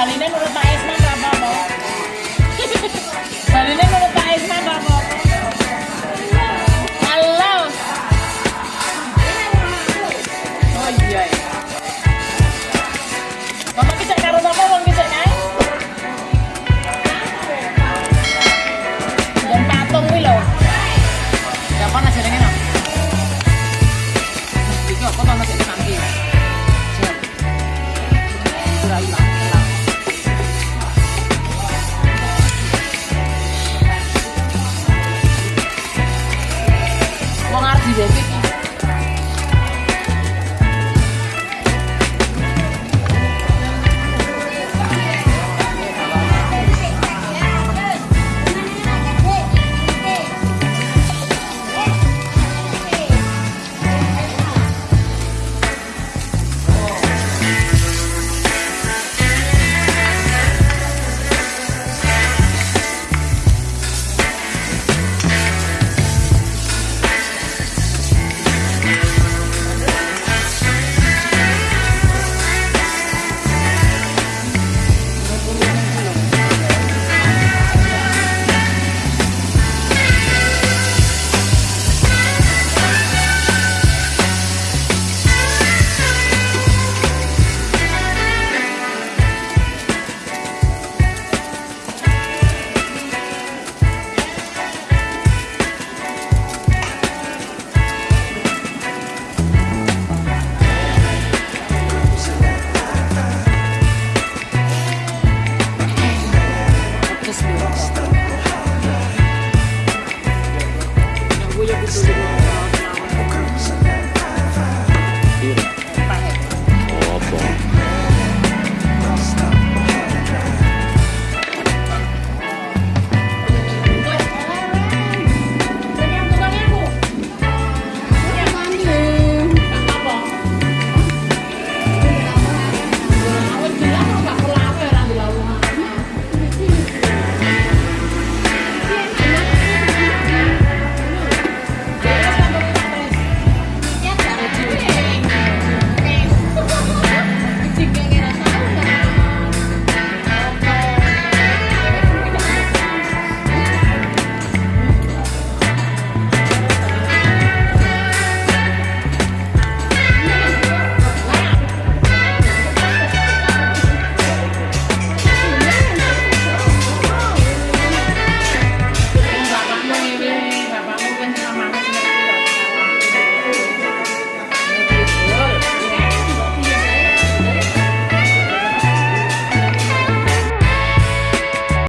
Tá ali, né, everything.